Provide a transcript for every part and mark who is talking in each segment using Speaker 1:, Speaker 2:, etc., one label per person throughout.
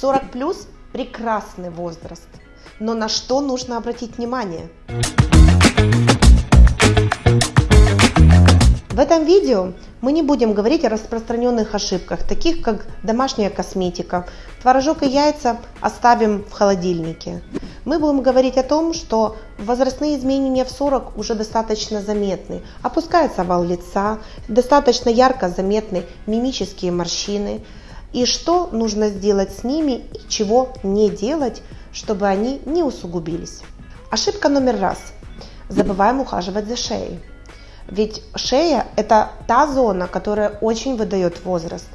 Speaker 1: 40 плюс прекрасный возраст. Но на что нужно обратить внимание? В этом видео мы не будем говорить о распространенных ошибках, таких как домашняя косметика. Творожок и яйца оставим в холодильнике. Мы будем говорить о том, что возрастные изменения в 40 уже достаточно заметны. Опускается овал лица, достаточно ярко заметны мимические морщины. И что нужно сделать с ними и чего не делать, чтобы они не усугубились. Ошибка номер раз. Забываем ухаживать за шеей. Ведь шея – это та зона, которая очень выдает возраст.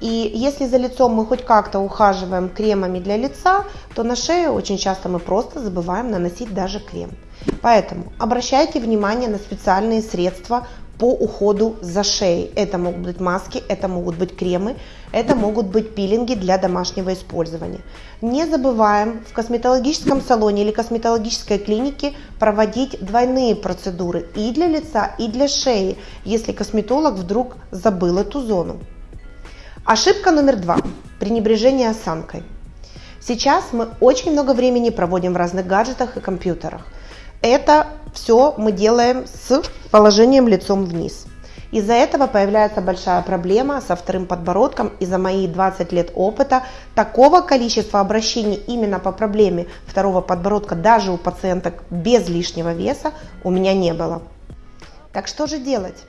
Speaker 1: И если за лицом мы хоть как-то ухаживаем кремами для лица, то на шею очень часто мы просто забываем наносить даже крем. Поэтому обращайте внимание на специальные средства по уходу за шеей. Это могут быть маски, это могут быть кремы, это могут быть пилинги для домашнего использования. Не забываем в косметологическом салоне или косметологической клинике проводить двойные процедуры и для лица, и для шеи, если косметолог вдруг забыл эту зону. Ошибка номер два. Пренебрежение осанкой. Сейчас мы очень много времени проводим в разных гаджетах и компьютерах. Это все мы делаем с положением лицом вниз. Из-за этого появляется большая проблема со вторым подбородком. И за мои 20 лет опыта такого количества обращений именно по проблеме второго подбородка даже у пациенток без лишнего веса у меня не было. Так что же делать?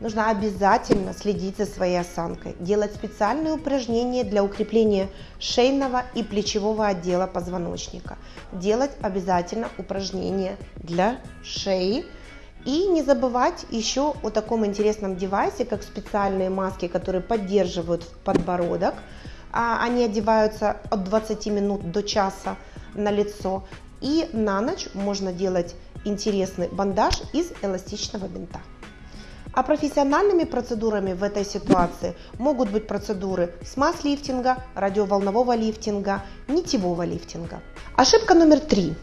Speaker 1: Нужно обязательно следить за своей осанкой, делать специальные упражнения для укрепления шейного и плечевого отдела позвоночника, делать обязательно упражнения для шеи и не забывать еще о таком интересном девайсе, как специальные маски, которые поддерживают подбородок. А, они одеваются от 20 минут до часа на лицо. И на ночь можно делать интересный бандаж из эластичного бинта. А профессиональными процедурами в этой ситуации могут быть процедуры смаз-лифтинга, радиоволнового лифтинга, нитевого лифтинга. Ошибка номер три.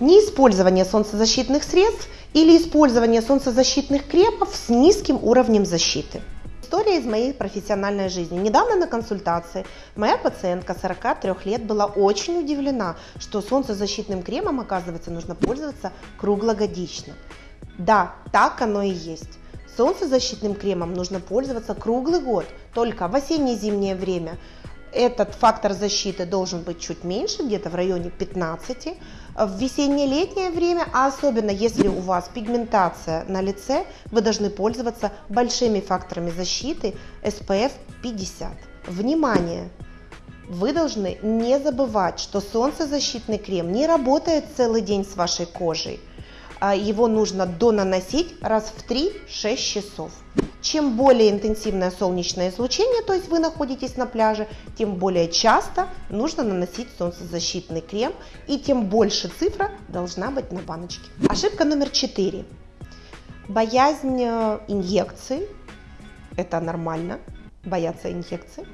Speaker 1: Неиспользование солнцезащитных средств или использование солнцезащитных кремов с низким уровнем защиты. История из моей профессиональной жизни. Недавно на консультации моя пациентка 43 лет была очень удивлена, что солнцезащитным кремом, оказывается, нужно пользоваться круглогодично. Да, так оно и есть. Солнцезащитным кремом нужно пользоваться круглый год, только в осенне-зимнее время этот фактор защиты должен быть чуть меньше, где-то в районе 15. В весенне-летнее время, а особенно если у вас пигментация на лице, вы должны пользоваться большими факторами защиты SPF 50. Внимание! Вы должны не забывать, что солнцезащитный крем не работает целый день с вашей кожей. А, его нужно донаносить раз в 3-6 часов. Чем более интенсивное солнечное излучение, то есть вы находитесь на пляже, тем более часто нужно наносить солнцезащитный крем и тем больше цифра должна быть на баночке. Ошибка номер 4. Боязнь э, инъекций. Это нормально, бояться инъекций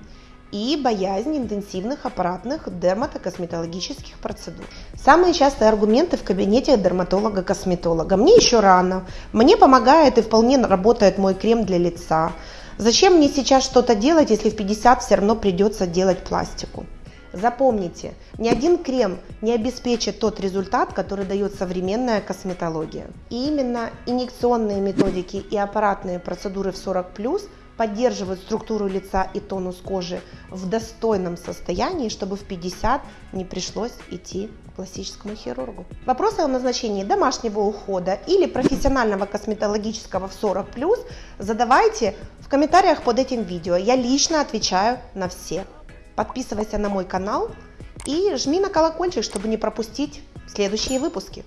Speaker 1: и боязнь интенсивных аппаратных дерматокосметологических процедур. Самые частые аргументы в кабинете дерматолога-косметолога. Мне еще рано, мне помогает и вполне работает мой крем для лица. Зачем мне сейчас что-то делать, если в 50 все равно придется делать пластику? Запомните, ни один крем не обеспечит тот результат, который дает современная косметология. И именно инъекционные методики и аппаратные процедуры в 40+, поддерживают структуру лица и тонус кожи в достойном состоянии, чтобы в 50 не пришлось идти к пластическому хирургу. Вопросы о назначении домашнего ухода или профессионального косметологического в 40+, задавайте в комментариях под этим видео. Я лично отвечаю на все. Подписывайся на мой канал и жми на колокольчик, чтобы не пропустить следующие выпуски.